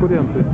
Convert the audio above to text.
konkurenty.